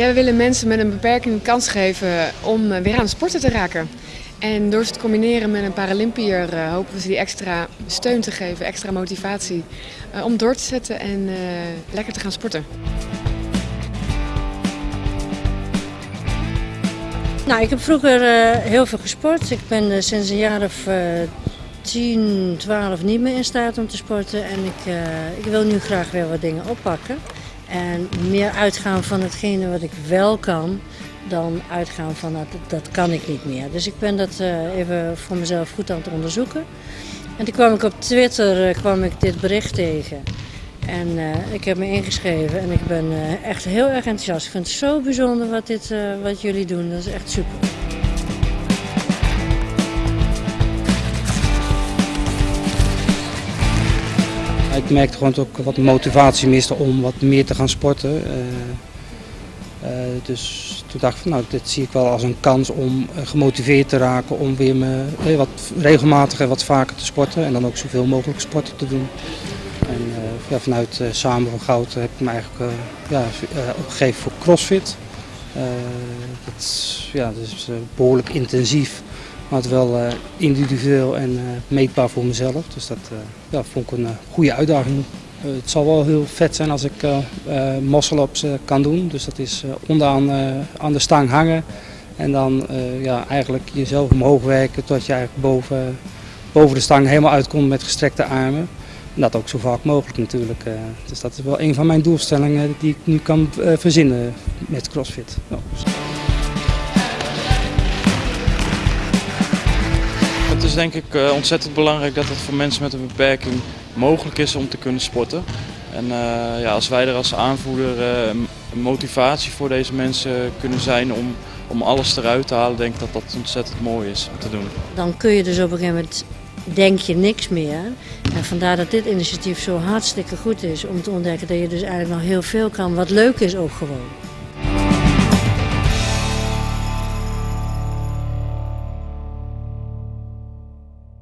Ja, we willen mensen met een beperking de kans geven om eh, weer aan het sporten te raken. En door ze te combineren met een Paralympiër uh, hopen we ze die extra steun te geven, extra motivatie uh, om door te zetten en lekker te gaan sporten. Nou, ik heb vroeger heel veel gesport. Ik ben sinds een jaar of 10, 12 niet meer in staat om te sporten. En ik, ik wil nu graag weer wat dingen oppakken. En meer uitgaan van hetgene wat ik wel kan, dan uitgaan van dat, dat kan ik niet meer. Dus ik ben dat uh, even voor mezelf goed aan het onderzoeken. En toen kwam ik op Twitter uh, kwam ik dit bericht tegen. En uh, ik heb me ingeschreven en ik ben echt heel erg enthousiast. Ik vind het zo bijzonder wat, dit, wat jullie doen. Dat is echt super. Ik merkte gewoon ook wat motivatie miste om wat meer te gaan sporten. Uh, uh, dus toen dacht ik van nou, dit zie ik wel als een kans om uh, gemotiveerd te raken om weer me, wat regelmatiger wat vaker te sporten en dan ook zoveel mogelijk sporten te doen. En ja, vanuit Samen van Goud heb ik me eigenlijk ja, opgegeven voor CrossFit. dat, ja, dat is behoorlijk intensief maar het wel uh, individueel en uh, meetbaar voor mezelf. Dus dat uh, ja, vond ik een goede uitdaging. het zal wel heel vet zijn als ik muscle-ups kan doen. Dus dat is onderaan aan de stang hangen. En dan ja, eigenlijk jezelf omhoog werken tot je eigenlijk boven, boven de stang helemaal uitkomt met gestrekte armen. En dat ook zo vaak mogelijk natuurlijk. dus dat is wel een van mijn doelstellingen die ik nu kan verzinnen met CrossFit. Is denk ik uh, ontzettend belangrijk dat het voor mensen met een beperking mogelijk is om te kunnen sporten. En uh, ja, als wij er als aanvoerder uh, motivatie voor deze mensen kunnen zijn om, om alles eruit te halen, denk ik dat dat ontzettend mooi is om te doen. Dan kun je dus op een gegeven moment denk je niks meer. En vandaar dat dit initiatief zo hartstikke goed is om te ontdekken dat je dus eigenlijk nog heel veel kan, wat leuk is ook gewoon.